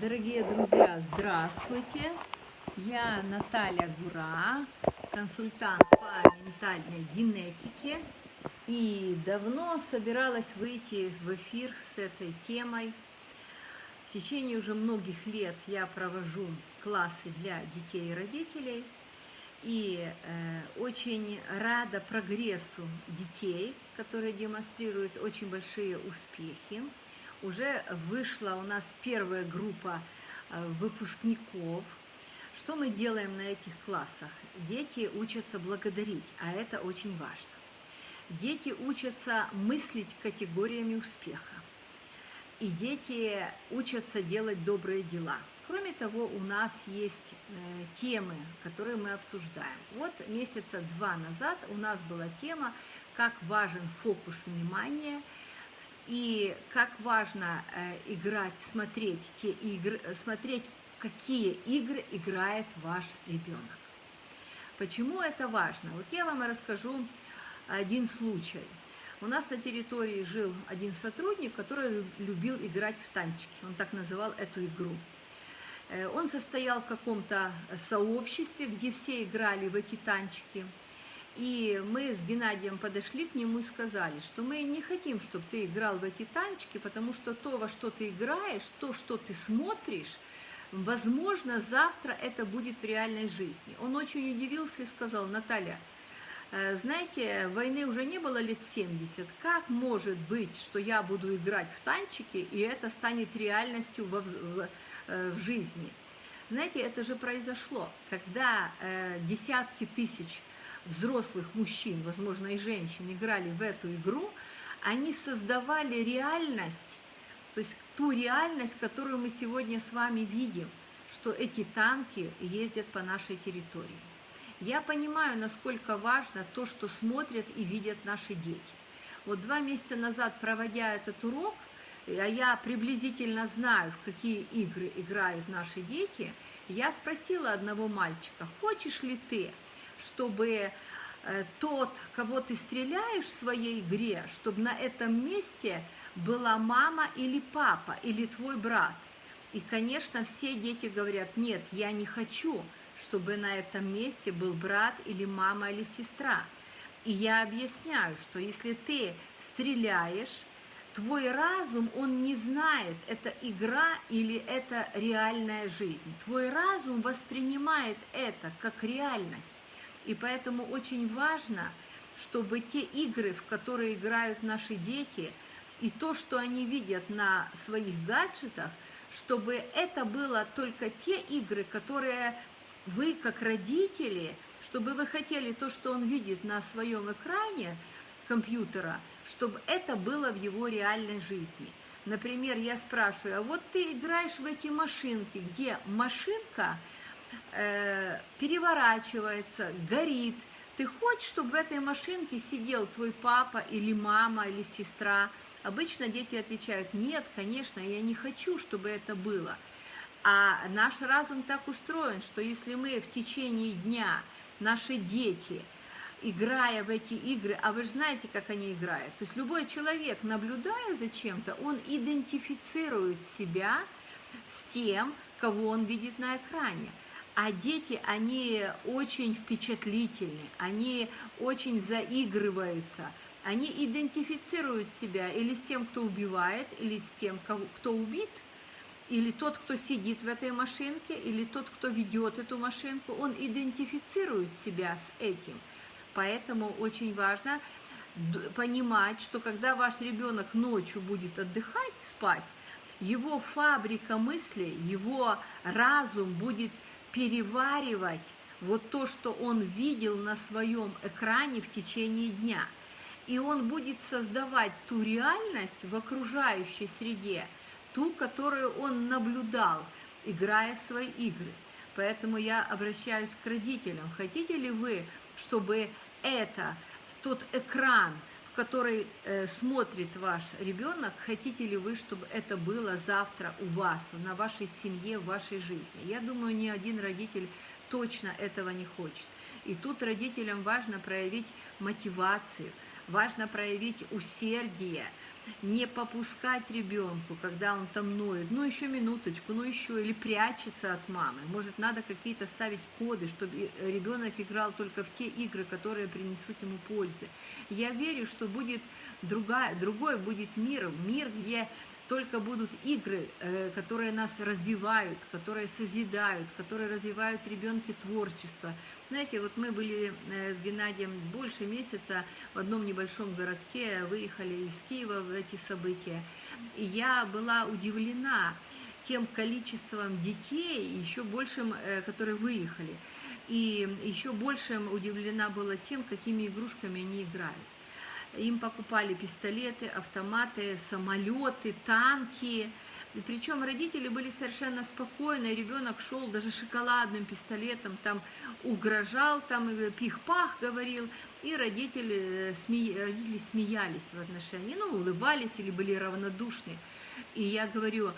Дорогие друзья, здравствуйте! Я Наталья Гура, консультант по ментальной генетике. И давно собиралась выйти в эфир с этой темой. В течение уже многих лет я провожу классы для детей и родителей. И э, очень рада прогрессу детей, которые демонстрируют очень большие успехи уже вышла у нас первая группа э, выпускников. Что мы делаем на этих классах? Дети учатся благодарить, а это очень важно. Дети учатся мыслить категориями успеха. И дети учатся делать добрые дела. Кроме того, у нас есть э, темы, которые мы обсуждаем. Вот месяца два назад у нас была тема «Как важен фокус внимания» и как важно э, играть, смотреть те игры, э, смотреть, какие игры играет ваш ребенок. Почему это важно? Вот я вам расскажу один случай. У нас на территории жил один сотрудник, который любил играть в танчики. Он так называл эту игру. Э, он состоял в каком-то сообществе, где все играли в эти танчики – и мы с Геннадием подошли к нему и сказали, что мы не хотим, чтобы ты играл в эти танчики, потому что то, во что ты играешь, то, что ты смотришь, возможно, завтра это будет в реальной жизни. Он очень удивился и сказал, Наталья, э, знаете, войны уже не было лет 70. Как может быть, что я буду играть в танчики, и это станет реальностью в, в, э, в жизни? Знаете, это же произошло, когда э, десятки тысяч взрослых мужчин, возможно, и женщин играли в эту игру, они создавали реальность, то есть ту реальность, которую мы сегодня с вами видим, что эти танки ездят по нашей территории. Я понимаю, насколько важно то, что смотрят и видят наши дети. Вот два месяца назад, проводя этот урок, а я приблизительно знаю, в какие игры играют наши дети, я спросила одного мальчика, хочешь ли ты чтобы э, тот, кого ты стреляешь в своей игре, чтобы на этом месте была мама или папа, или твой брат. И, конечно, все дети говорят, нет, я не хочу, чтобы на этом месте был брат или мама или сестра. И я объясняю, что если ты стреляешь, твой разум, он не знает, это игра или это реальная жизнь. Твой разум воспринимает это как реальность. И поэтому очень важно, чтобы те игры, в которые играют наши дети, и то, что они видят на своих гаджетах, чтобы это было только те игры, которые вы, как родители, чтобы вы хотели то, что он видит на своем экране компьютера, чтобы это было в его реальной жизни. Например, я спрашиваю, а вот ты играешь в эти машинки, где машинка – э, переворачивается, горит. Ты хочешь, чтобы в этой машинке сидел твой папа или мама или сестра? Обычно дети отвечают, нет, конечно, я не хочу, чтобы это было. А наш разум так устроен, что если мы в течение дня, наши дети, играя в эти игры, а вы же знаете, как они играют, то есть любой человек, наблюдая за чем-то, он идентифицирует себя с тем, кого он видит на экране. А дети, они очень впечатлительны, они очень заигрываются, они идентифицируют себя или с тем, кто убивает, или с тем, кто убит, или тот, кто сидит в этой машинке, или тот, кто ведет эту машинку, он идентифицирует себя с этим. Поэтому очень важно понимать, что когда ваш ребенок ночью будет отдыхать, спать, его фабрика мыслей, его разум будет переваривать вот то, что он видел на своем экране в течение дня. И он будет создавать ту реальность в окружающей среде, ту, которую он наблюдал, играя в свои игры. Поэтому я обращаюсь к родителям. Хотите ли вы, чтобы это, тот экран, который э, смотрит ваш ребенок, хотите ли вы, чтобы это было завтра у вас, на вашей семье, в вашей жизни. Я думаю, ни один родитель точно этого не хочет. И тут родителям важно проявить мотивацию, важно проявить усердие, не попускать ребенку, когда он там ноет, ну еще минуточку, ну еще, или прячется от мамы. Может, надо какие-то ставить коды, чтобы ребенок играл только в те игры, которые принесут ему пользы. Я верю, что будет другая, другой будет мир, мир, где только будут игры, э, которые нас развивают, которые созидают, которые развивают ребенке творчество. Знаете, вот мы были э, с Геннадием больше месяца в одном небольшом городке, выехали из Киева в эти события, и я была удивлена тем количеством детей, еще большим, э, которые выехали. И еще большим удивлена была тем, какими игрушками они играют. Им покупали пистолеты, автоматы, самолеты, танки. И причем родители были совершенно спокойны, ребенок шел даже шоколадным пистолетом, там угрожал, там пих-пах говорил, и родители, э, сме... родители смеялись в отношении, ну, улыбались или были равнодушны. И я говорю,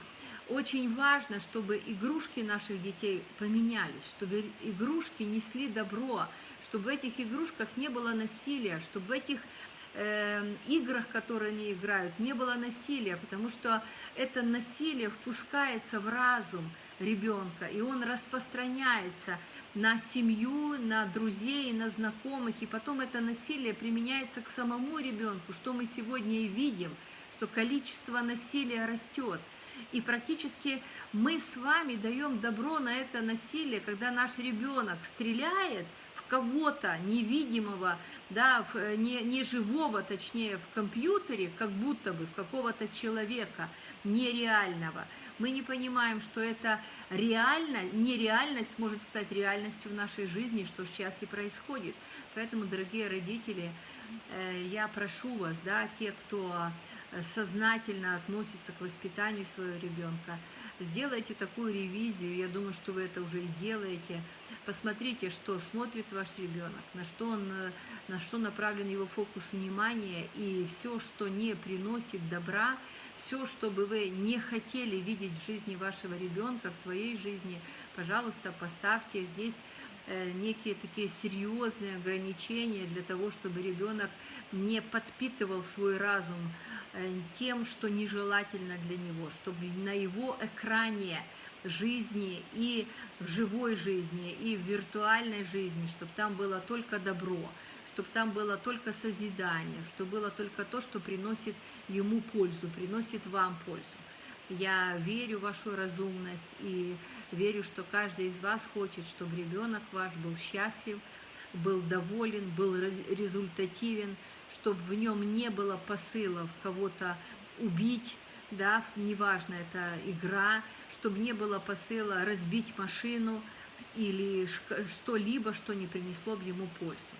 очень важно, чтобы игрушки наших детей поменялись, чтобы игрушки несли добро, чтобы в этих игрушках не было насилия, чтобы в этих играх, которые они играют, не было насилия, потому что это насилие впускается в разум ребенка, и он распространяется на семью, на друзей, на знакомых, и потом это насилие применяется к самому ребенку, что мы сегодня и видим, что количество насилия растет. И практически мы с вами даем добро на это насилие, когда наш ребенок стреляет кого-то невидимого, да, в, э, не, не живого, точнее, в компьютере, как будто бы в какого-то человека нереального. Мы не понимаем, что это реально, нереальность может стать реальностью в нашей жизни, что сейчас и происходит. Поэтому, дорогие родители, э, я прошу вас, да, те, кто сознательно относится к воспитанию своего ребенка, сделайте такую ревизию, я думаю, что вы это уже и делаете. Посмотрите, что смотрит ваш ребенок, на что, он, э, на что направлен его фокус внимания, и все, что не приносит добра, все, что бы вы не хотели видеть в жизни вашего ребенка, в своей жизни, пожалуйста, поставьте здесь э, некие такие серьезные ограничения для того, чтобы ребенок не подпитывал свой разум Э, тем, что нежелательно для него, чтобы на его экране жизни и в живой жизни, и в виртуальной жизни, чтобы там было только добро, чтобы там было только созидание, чтобы было только то, что приносит ему пользу, приносит вам пользу. Я верю в вашу разумность и верю, что каждый из вас хочет, чтобы ребенок ваш был счастлив, был доволен, был результативен, чтобы в нем не было посылов кого-то убить, да, неважно, это игра, чтобы не было посыла разбить машину или что-либо, что не принесло бы ему пользу.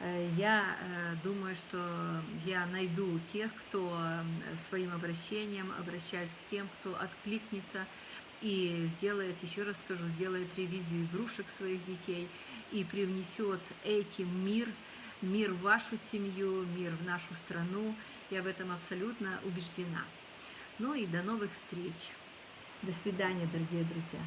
Э, я э, думаю, что я найду тех, кто своим обращением обращаюсь к тем, кто откликнется и сделает, еще раз скажу, сделает ревизию игрушек своих детей и привнесет этим мир – мир в вашу семью, мир в нашу страну. Я в этом абсолютно убеждена. Ну и до новых встреч. До свидания, дорогие друзья.